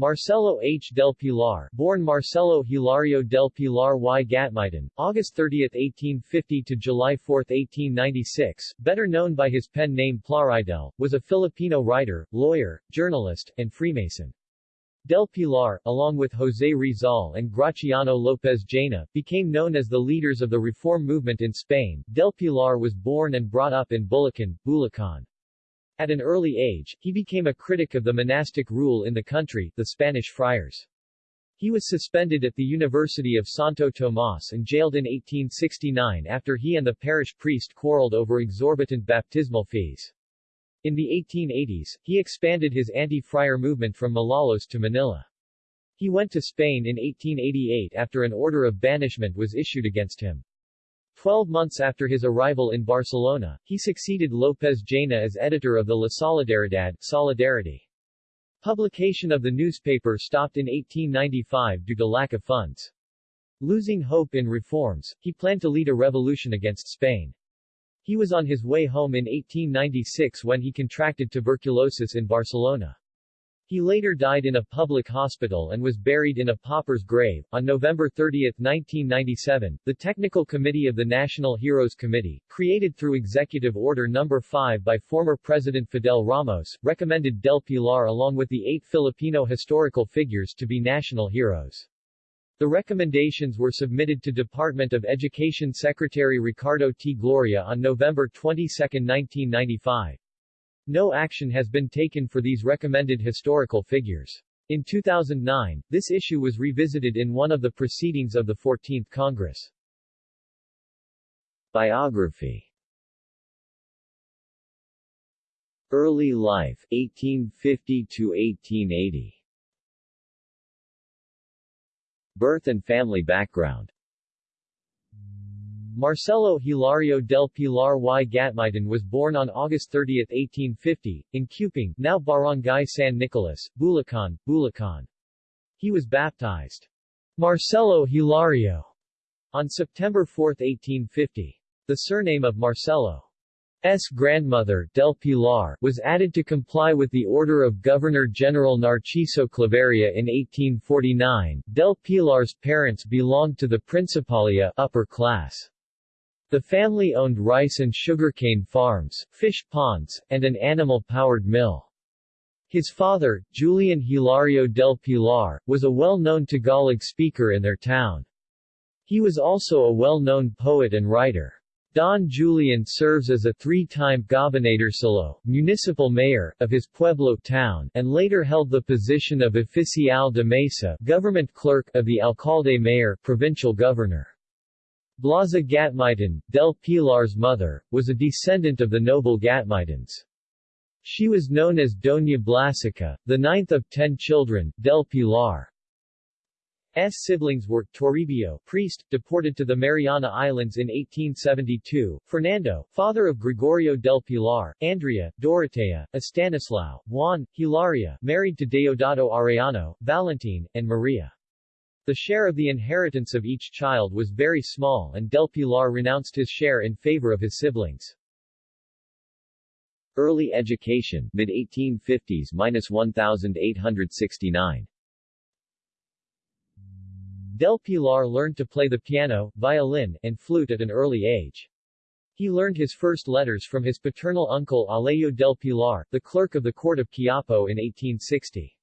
Marcelo H. del Pilar, born Marcelo Hilario del Pilar y Gatmaitan, August 30, 1850 to July 4, 1896, better known by his pen name Plaridel, was a Filipino writer, lawyer, journalist, and Freemason. Del Pilar, along with José Rizal and Graciano López Jaena, became known as the leaders of the reform movement in Spain. Del Pilar was born and brought up in Bulacan, Bulacan. At an early age, he became a critic of the monastic rule in the country, the Spanish friars. He was suspended at the University of Santo Tomas and jailed in 1869 after he and the parish priest quarreled over exorbitant baptismal fees. In the 1880s, he expanded his anti-friar movement from Malolos to Manila. He went to Spain in 1888 after an order of banishment was issued against him. Twelve months after his arrival in Barcelona, he succeeded López Jaena as editor of the La Solidaridad Solidarity. Publication of the newspaper stopped in 1895 due to lack of funds. Losing hope in reforms, he planned to lead a revolution against Spain. He was on his way home in 1896 when he contracted tuberculosis in Barcelona. He later died in a public hospital and was buried in a pauper's grave. On November 30, 1997, the Technical Committee of the National Heroes Committee, created through Executive Order No. 5 by former President Fidel Ramos, recommended Del Pilar along with the eight Filipino historical figures to be national heroes. The recommendations were submitted to Department of Education Secretary Ricardo T. Gloria on November 22, 1995. No action has been taken for these recommended historical figures. In 2009, this issue was revisited in one of the proceedings of the 14th Congress. Biography Early life 1850 to 1880 Birth and family background Marcelo Hilario del Pilar y Gatmaitan was born on August 30, 1850, in Cupang, now Barangay San Nicolas, Bulacan, Bulacan. He was baptized Marcelo Hilario on September 4, 1850. The surname of Marcelo S. grandmother, Del Pilar, was added to comply with the order of Governor-General Narciso Claveria in 1849. Del Pilar's parents belonged to the Principalia upper class. The family owned rice and sugarcane farms, fish ponds, and an animal-powered mill. His father, Julian Hilario del Pilar, was a well-known Tagalog speaker in their town. He was also a well-known poet and writer. Don Julian serves as a three-time gobernadorcillo, municipal mayor, of his Pueblo town, and later held the position of oficial de mesa, government clerk, of the alcalde mayor, provincial governor. Blasa Gatmaitan, Del Pilar's mother, was a descendant of the noble Gatmaitans. She was known as Doña Blasica, the ninth of ten children. Del Pilar's siblings were, Toribio, priest, deported to the Mariana Islands in 1872, Fernando, father of Gregorio del Pilar, Andrea, Dorotea, Estanislao, Juan, Hilaria, married to Deodato Arellano, Valentin, and Maria. The share of the inheritance of each child was very small and Del Pilar renounced his share in favor of his siblings. Early education mid-1850s-1869 Del Pilar learned to play the piano, violin, and flute at an early age. He learned his first letters from his paternal uncle Alejo del Pilar, the clerk of the court of Quiapo in 1860.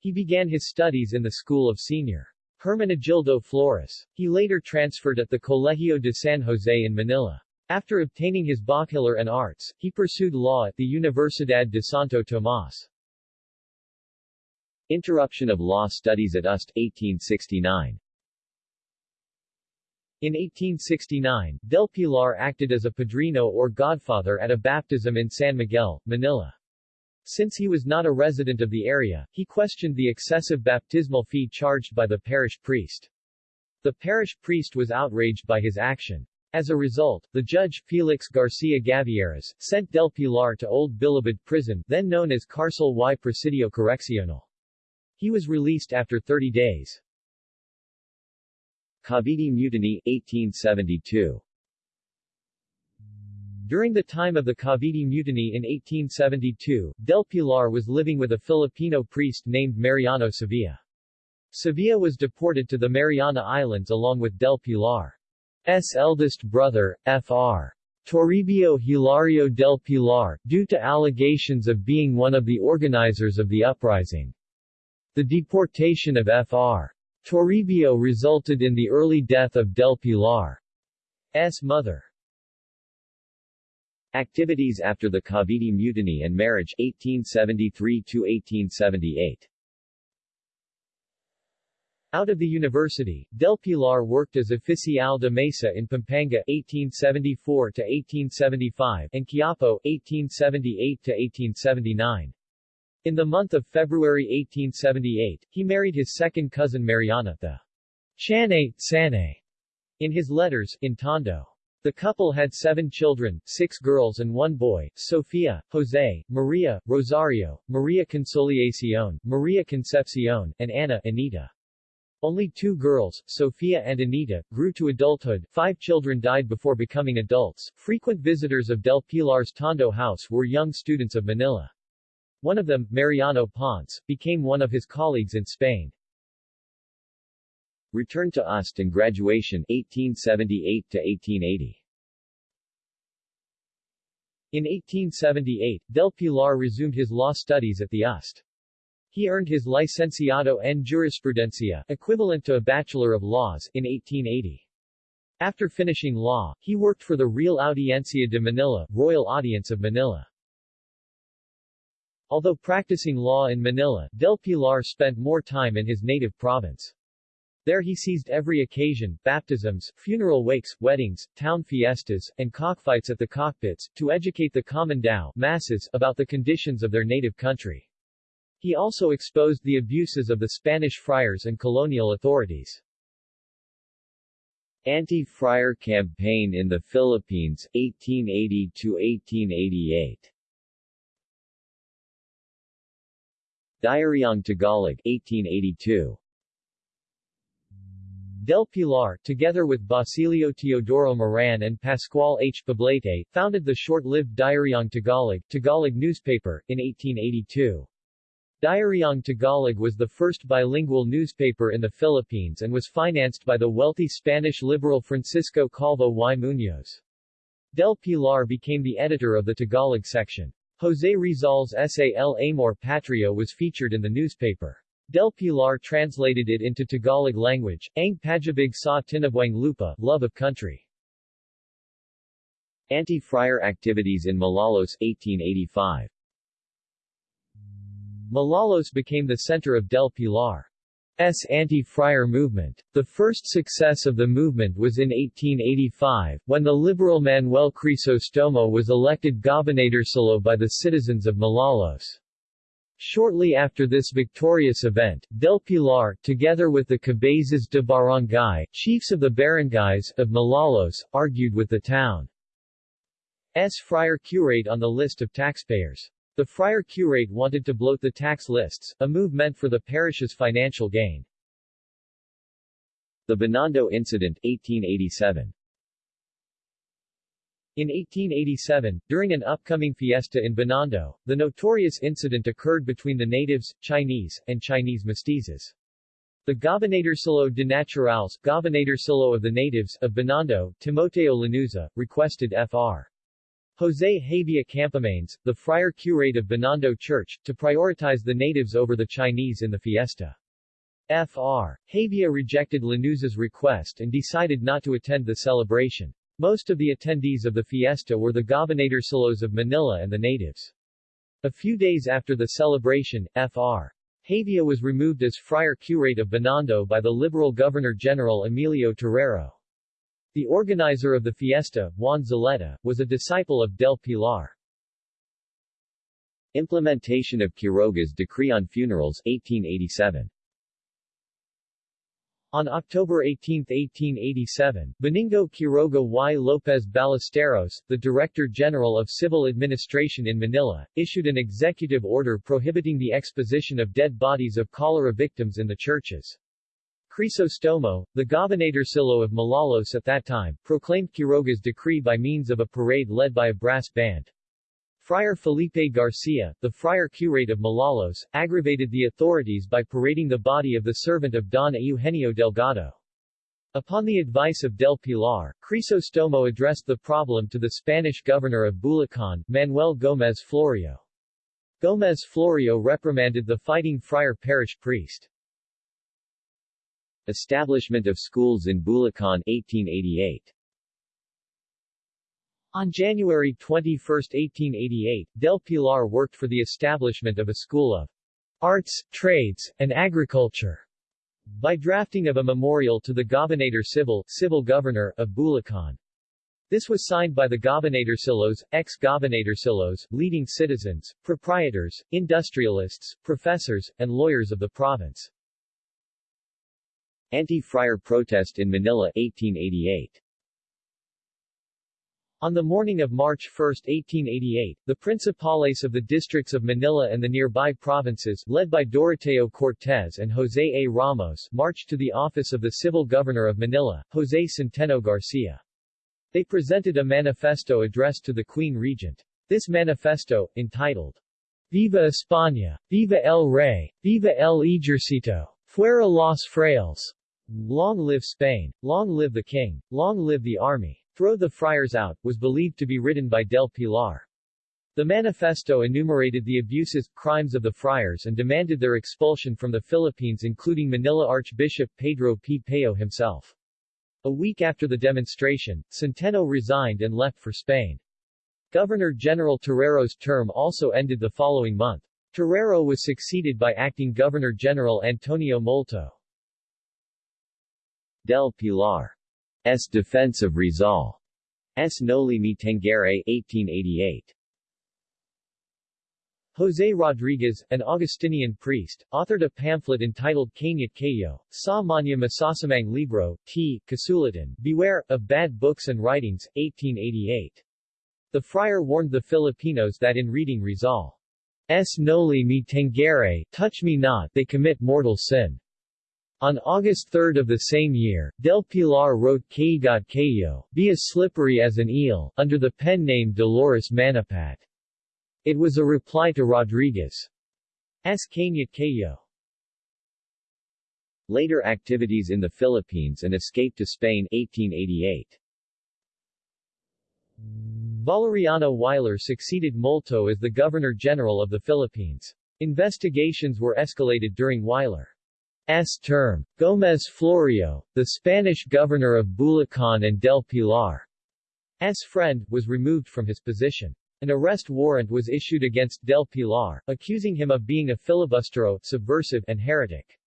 He began his studies in the school of Sr. Hermenegildo Flores. He later transferred at the Colegio de San Jose in Manila. After obtaining his bachelor and arts, he pursued law at the Universidad de Santo Tomas. Interruption of law studies at UST, 1869 in 1869, Del Pilar acted as a padrino or godfather at a baptism in San Miguel, Manila. Since he was not a resident of the area, he questioned the excessive baptismal fee charged by the parish priest. The parish priest was outraged by his action. As a result, the judge, Felix Garcia Gavieras, sent Del Pilar to Old Bilibid prison, then known as Cárcel y Presidio Correccional. He was released after 30 days. Cavite Mutiny, 1872 During the time of the Cavite Mutiny in 1872, Del Pilar was living with a Filipino priest named Mariano Sevilla. Sevilla was deported to the Mariana Islands along with Del Pilar's eldest brother, Fr. Toribio Hilario del Pilar, due to allegations of being one of the organizers of the uprising. The deportation of Fr. Toribio resulted in the early death of del Pilar's mother. Activities after the Cavite Mutiny and marriage 1873-1878 out of the university, Del Pilar worked as oficial de mesa in Pampanga 1874 to 1875 and Quiapo 1878 to 1879. In the month of February 1878, he married his second cousin Mariana, the Chane, Sane, in his letters, in Tondo. The couple had seven children, six girls and one boy, Sofia, Jose, Maria, Rosario, Maria Consolacion, Maria Concepcion, and Ana Anita. Only two girls, Sofia and Anita, grew to adulthood, five children died before becoming adults. Frequent visitors of Del Pilar's Tondo house were young students of Manila. One of them, Mariano Ponce, became one of his colleagues in Spain. Return to UST and graduation 1878 to 1880. In 1878, Del Pilar resumed his law studies at the UST. He earned his Licenciado en Jurisprudencia, equivalent to a Bachelor of Laws, in 1880. After finishing law, he worked for the Real Audiencia de Manila, Royal Audience of Manila. Although practicing law in Manila, Del Pilar spent more time in his native province. There he seized every occasion, baptisms, funeral wakes, weddings, town fiestas, and cockfights at the cockpits, to educate the common tao masses about the conditions of their native country. He also exposed the abuses of the Spanish friars and colonial authorities. Anti-friar campaign in the Philippines, 1880-1888 Diaryong Tagalog 1882 Del Pilar, together with Basilio Teodoro Moran and Pascual H. Poblete, founded the short-lived Diaryong Tagalog, Tagalog newspaper, in 1882. Diaryong Tagalog was the first bilingual newspaper in the Philippines and was financed by the wealthy Spanish liberal Francisco Calvo y Muñoz. Del Pilar became the editor of the Tagalog section. Jose Rizal's essay El Amor Patrio was featured in the newspaper. Del Pilar translated it into Tagalog language, Ang Pag-ibig sa Tinubuang Lupa, Love of Country. Anti-friar activities in Malolos 1885 Malolos became the center of Del Pilar. S. anti-friar movement. The first success of the movement was in 1885, when the liberal Manuel Crisostomo was elected gobernadorcillo by the citizens of Malolos. Shortly after this victorious event, Del Pilar, together with the Cabezas de Barangay, chiefs of the barangays, of Malolos, argued with the town's friar curate on the list of taxpayers. The friar curate wanted to bloat the tax lists, a move meant for the parish's financial gain. The Binondo Incident 1887 in 1887, during an upcoming fiesta in Binondo, the notorious incident occurred between the natives, Chinese, and Chinese mestizos. The Gobernadorcillo de Naturales, Gobernadorcillo of the natives, of Binondo, Timoteo Lanuza, requested Fr. Jose Hevia Campomanes, the friar curate of Binondo Church, to prioritize the natives over the Chinese in the fiesta. Fr. Hevia rejected Lanuza's request and decided not to attend the celebration. Most of the attendees of the fiesta were the gobernadorcillos of Manila and the natives. A few days after the celebration, Fr. Hevia was removed as friar curate of Binondo by the liberal Governor-General Emilio Terrero. The organizer of the fiesta, Juan Zaleta, was a disciple of Del Pilar. Implementation of Quiroga's Decree on Funerals 1887 on October 18, 1887, Benigno Quiroga y López Ballesteros, the Director General of Civil Administration in Manila, issued an executive order prohibiting the exposition of dead bodies of cholera victims in the churches. Crisostomo, the Gobernadorcillo of Malolos at that time, proclaimed Quiroga's decree by means of a parade led by a brass band. Friar Felipe Garcia, the friar curate of Malolos, aggravated the authorities by parading the body of the servant of Don Eugenio Delgado. Upon the advice of Del Pilar, Crisostomo addressed the problem to the Spanish governor of Bulacan, Manuel Gómez Florio. Gómez Florio reprimanded the fighting friar parish priest. Establishment of schools in Bulacan 1888 on January 21, 1888, Del Pilar worked for the establishment of a school of arts, trades, and agriculture by drafting of a memorial to the Gobernador Civil, civil governor, of Bulacan. This was signed by the Gobernadorcillos, ex-Gobernadorcillos, leading citizens, proprietors, industrialists, professors, and lawyers of the province. Anti-friar protest in Manila 1888 on the morning of March 1, 1888, the principales of the districts of Manila and the nearby provinces, led by Doroteo Cortez and José A. Ramos, marched to the office of the civil governor of Manila, José Centeno Garcia. They presented a manifesto addressed to the Queen Regent. This manifesto, entitled Viva España! Viva el Rey! Viva el Ejército! Fuera los frailes! Long live Spain! Long live the King! Long live the Army! Throw the Friars Out, was believed to be written by Del Pilar. The manifesto enumerated the abuses, crimes of the friars and demanded their expulsion from the Philippines including Manila Archbishop Pedro P. Payo himself. A week after the demonstration, Centeno resigned and left for Spain. Governor-General Terrero's term also ended the following month. Terrero was succeeded by acting Governor-General Antonio Molto. Del Pilar S. Defense of Rizal. S. Noli Me Tangere 1888. José Rodriguez, an Augustinian priest, authored a pamphlet entitled Kanyat Kayo, Sa Manya Masasamang Libro, T. Kasulatan, Beware, of Bad Books and Writings, 1888. The friar warned the Filipinos that in reading Rizal, S. Noli Me Tangere, Touch Me Not, they commit mortal sin. On August 3 of the same year, Del Pilar wrote Cayo, Be as slippery as an eel, under the pen name Dolores Manapat. It was a reply to Rodriguez's Kanyat Cayo. Later activities in the Philippines and escape to Spain 1888. Valeriano Weyler succeeded Molto as the Governor-General of the Philippines. Investigations were escalated during Weyler S term. Gómez Florio, the Spanish governor of Bulacan and Del Pilar's friend, was removed from his position. An arrest warrant was issued against Del Pilar, accusing him of being a filibustero, subversive, and heretic.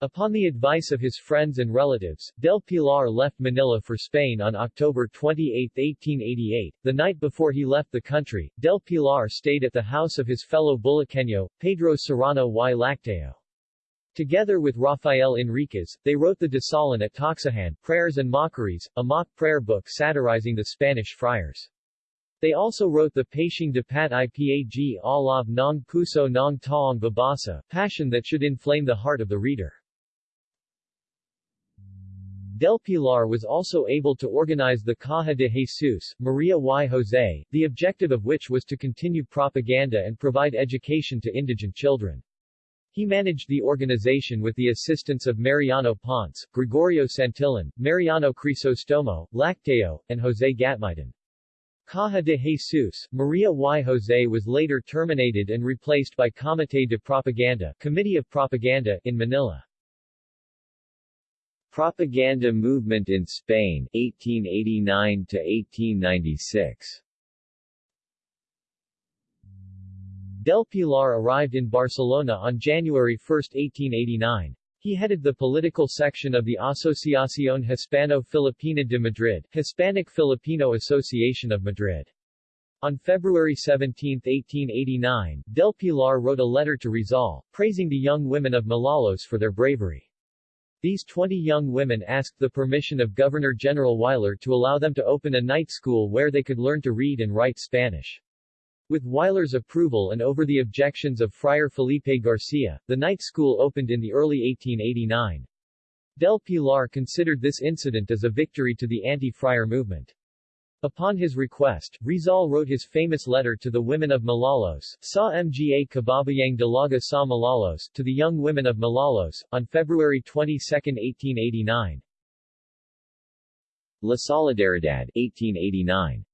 Upon the advice of his friends and relatives, Del Pilar left Manila for Spain on October 28, 1888. The night before he left the country, Del Pilar stayed at the house of his fellow Bulaqueño, Pedro Serrano y Laktaw. Together with Rafael Enriquez, they wrote the Dasalan at Tocsohan, Prayers and Mockeries, a mock prayer book satirizing the Spanish friars. They also wrote the Pashing Dapat Ipag Alab Nong Puso Nong Taong Babasa, passion that should inflame the heart of the reader. Del Pilar was also able to organize the Caja de Jesus, Maria y Jose, the objective of which was to continue propaganda and provide education to indigent children. He managed the organization with the assistance of Mariano Ponce, Gregorio Santillan, Mariano Crisostomo, Laktaw, and José Gatmaitan. Caja de Jesus, Maria y Jose was later terminated and replaced by Comité de Propaganda, Committee of Propaganda, in Manila. Propaganda movement in Spain, 1889 to 1896 Del Pilar arrived in Barcelona on January 1, 1889. He headed the political section of the Asociación Hispano-Filipina de Madrid, Hispanic Filipino Association of Madrid. On February 17, 1889, Del Pilar wrote a letter to Rizal, praising the young women of Malolos for their bravery. These 20 young women asked the permission of Governor-General Weyler to allow them to open a night school where they could learn to read and write Spanish. With Weyler's approval and over the objections of Friar Felipe Garcia, the night school opened in the early 1889. Del Pilar considered this incident as a victory to the anti-friar movement. Upon his request, Rizal wrote his famous letter to the women of Malolos, Sa Mga Kababayang Dalaga sa Malolos, to the young women of Malolos, on February 22, 1889. La Solidaridad, 1889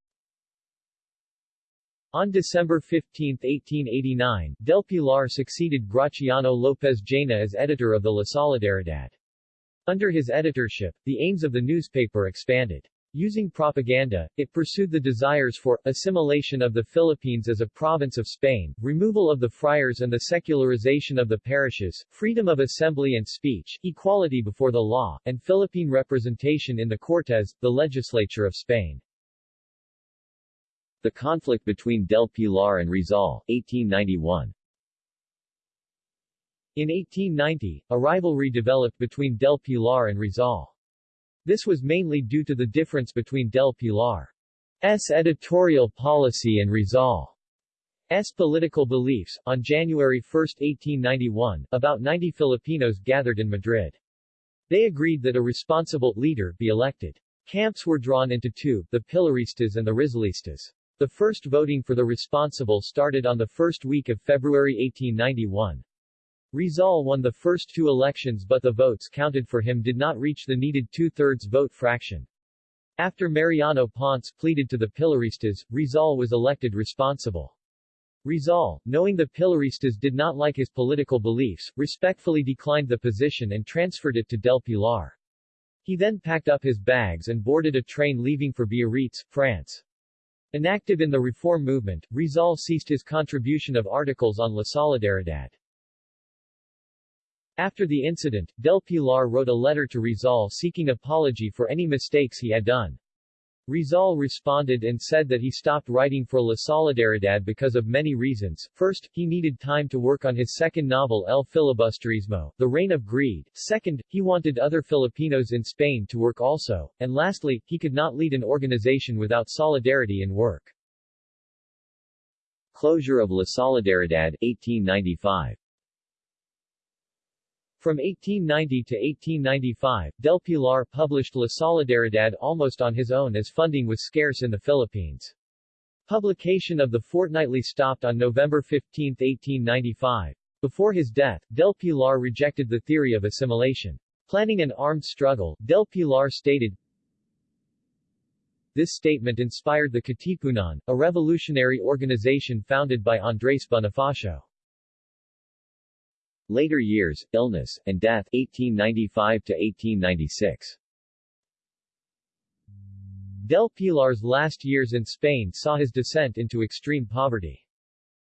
On December 15, 1889, Del Pilar succeeded Graciano Lopez Jaena as editor of the La Solidaridad. Under his editorship, the aims of the newspaper expanded. Using propaganda, it pursued the desires for assimilation of the Philippines as a province of Spain, removal of the friars and the secularization of the parishes, freedom of assembly and speech, equality before the law, and Philippine representation in the Cortes, the legislature of Spain. The conflict between Del Pilar and Rizal, 1891 In 1890, a rivalry developed between Del Pilar and Rizal. This was mainly due to the difference between Del Pilar's editorial policy and Rizal's political beliefs. On January 1, 1891, about 90 Filipinos gathered in Madrid. They agreed that a responsible leader be elected. Camps were drawn into two, the Pilaristas and the Rizalistas. The first voting for the responsible started on the first week of February 1891. Rizal won the first two elections but the votes counted for him did not reach the needed two-thirds vote fraction. After Mariano Ponce pleaded to the Pilaristas, Rizal was elected responsible. Rizal, knowing the Pilaristas did not like his political beliefs, respectfully declined the position and transferred it to Del Pilar. He then packed up his bags and boarded a train leaving for Biarritz, France. Inactive in the reform movement, Rizal ceased his contribution of articles on La Solidaridad. After the incident, Del Pilar wrote a letter to Rizal seeking apology for any mistakes he had done. Rizal responded and said that he stopped writing for La Solidaridad because of many reasons. First, he needed time to work on his second novel El Filibusterismo, The Reign of Greed. Second, he wanted other Filipinos in Spain to work also. And lastly, he could not lead an organization without solidarity in work. Closure of La Solidaridad, 1895 from 1890 to 1895, Del Pilar published La Solidaridad almost on his own as funding was scarce in the Philippines. Publication of the fortnightly stopped on November 15, 1895. Before his death, Del Pilar rejected the theory of assimilation. Planning an armed struggle, Del Pilar stated, This statement inspired the Katipunan, a revolutionary organization founded by Andres Bonifacio. Later years, illness, and death 1895 to 1896. Del Pilar's last years in Spain saw his descent into extreme poverty.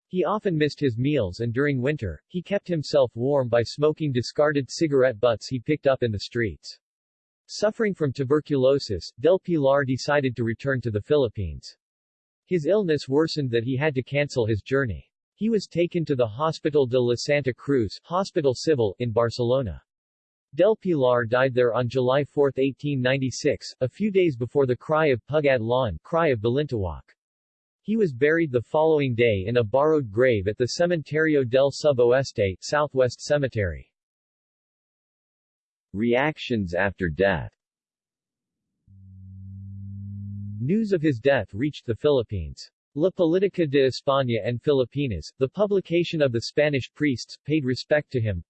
He often missed his meals and during winter, he kept himself warm by smoking discarded cigarette butts he picked up in the streets. Suffering from tuberculosis, Del Pilar decided to return to the Philippines. His illness worsened that he had to cancel his journey. He was taken to the Hospital de la Santa Cruz Hospital Civil in Barcelona. Del Pilar died there on July 4, 1896, a few days before the cry of Pugad Lawin, cry of Balintawak. He was buried the following day in a borrowed grave at the Cementerio del Sudoeste, Southwest Cemetery. Reactions after death News of his death reached the Philippines. La Política de España and Filipinas, the publication of the Spanish priests, paid respect to him.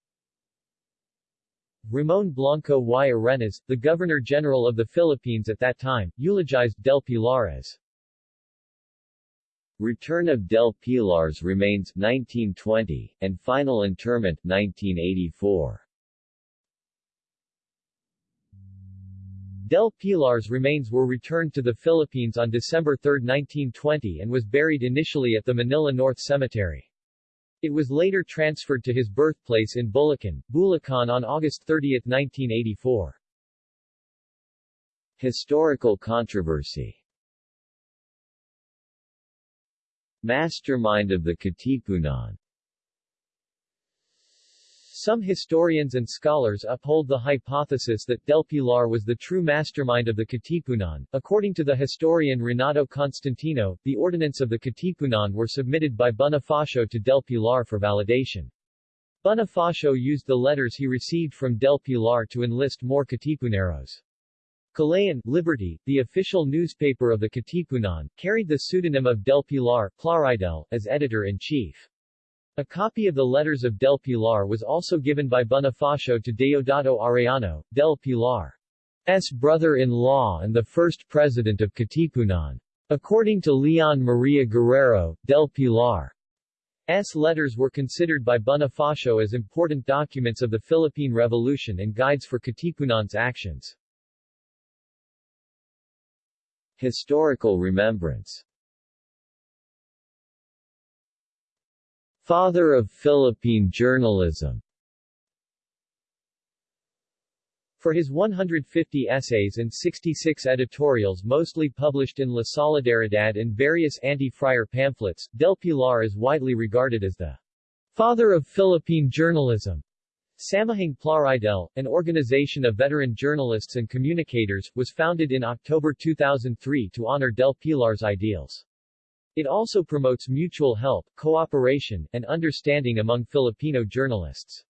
Ramon Blanco y Arenas, the Governor-General of the Philippines at that time, eulogized Del Pilar as Return of Del Pilar's remains 1920, and final interment 1984. Del Pilar's remains were returned to the Philippines on December 3, 1920 and was buried initially at the Manila North Cemetery. It was later transferred to his birthplace in Bulacan, Bulacan on August 30, 1984. Historical controversy Mastermind of the Katipunan some historians and scholars uphold the hypothesis that Del Pilar was the true mastermind of the Katipunan. According to the historian Renato Constantino, the ordinance of the Katipunan were submitted by Bonifacio to Del Pilar for validation. Bonifacio used the letters he received from Del Pilar to enlist more Katipuneros. Kalayaan, Liberty, the official newspaper of the Katipunan, carried the pseudonym of Del Pilar Plaridel, as editor-in-chief. A copy of the letters of Del Pilar was also given by Bonifacio to Deodato Arellano, Del Pilar's brother-in-law and the first president of Katipunan. According to Leon Maria Guerrero, Del Pilar S. letters were considered by Bonifacio as important documents of the Philippine Revolution and guides for Katipunan's actions. Historical remembrance Father of Philippine journalism For his 150 essays and 66 editorials mostly published in La Solidaridad and various anti-friar pamphlets, Del Pilar is widely regarded as the father of Philippine journalism. Samahang Plaridel, an organization of veteran journalists and communicators, was founded in October 2003 to honor Del Pilar's ideals. It also promotes mutual help, cooperation, and understanding among Filipino journalists.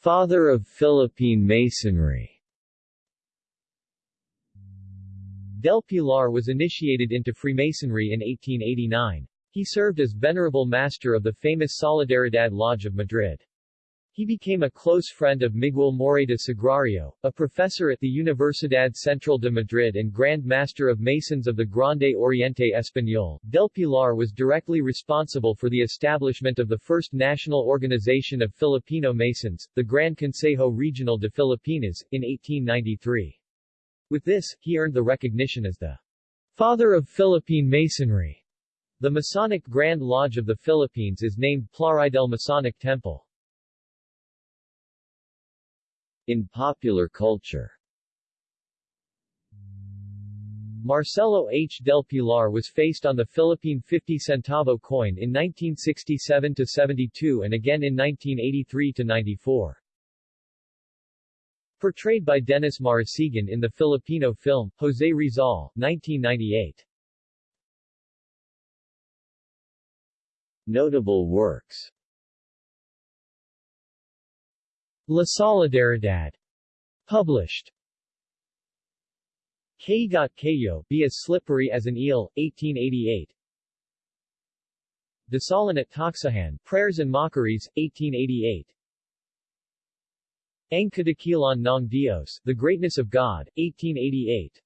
Father of Philippine Masonry Del Pilar was initiated into Freemasonry in 1889. He served as Venerable Master of the famous Solidaridad Lodge of Madrid. He became a close friend of Miguel Morayta Sagrario, a professor at the Universidad Central de Madrid and Grand Master of Masons of the Grande Oriente Español. Del Pilar was directly responsible for the establishment of the first national organization of Filipino Masons, the Gran Consejo Regional de Filipinas, in 1893. With this, he earned the recognition as the father of Philippine Masonry. The Masonic Grand Lodge of the Philippines is named Plaridel Masonic Temple. In popular culture Marcelo H. del Pilar was faced on the Philippine 50 centavo coin in 1967-72 and again in 1983-94. Portrayed by Dennis Marasigan in the Filipino film, Jose Rizal, 1998. Notable works La Solidaridad. Published. Kaigat Kayo, Be as Slippery as an Eel, 1888. Dasalan at Tocsohan, Prayers and Mockeries, 1888. Ang Kadakilan ng Dios, The Greatness of God, 1888.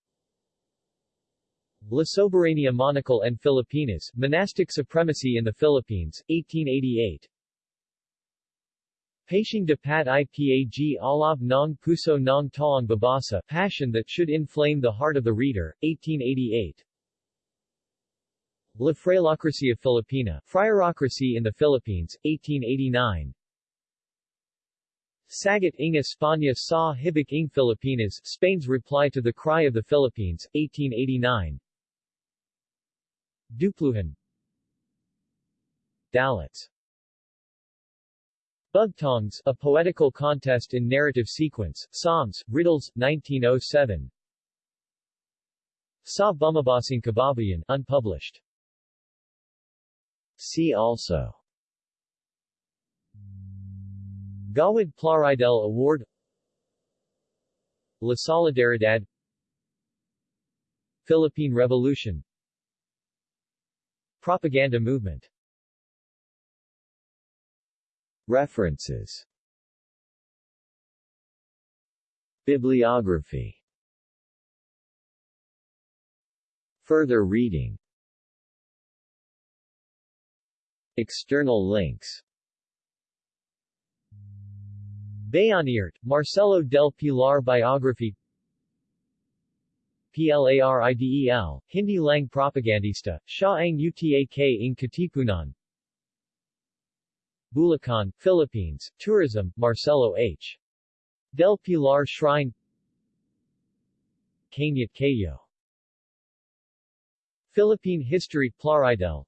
La Soberania Monacal and Filipinas, Monastic Supremacy in the Philippines, 1888. Pashing Dapat Ipag Alab ng Puso ng Taong Babasa Passion that should inflame the heart of the reader, 1888. La Frailocracia Filipina, Friarocracy in the Philippines, 1889. Sagot ng España sa Hibik ng Filipinas, Spain's reply to the cry of the Philippines, 1889. Dupluhan Dalits Bugtongs, a poetical contest in narrative sequence, Psalms, Riddles, 1907 Sa Bumabasing Kababayan, unpublished. See also. Gawad Plaridel Award. La Solidaridad. Philippine Revolution. Propaganda movement References. Bibliography. Further reading. External links. Bayanirt, Marcelo del Pilar Biography. PLARIDEL, Hindi Lang Propagandista, Siya ang Utak ng Katipunan Bulacan, Philippines, Tourism, Marcelo H. Del Pilar Shrine Kanyat Kayo Philippine History Plaridel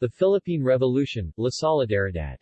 The Philippine Revolution, La Solidaridad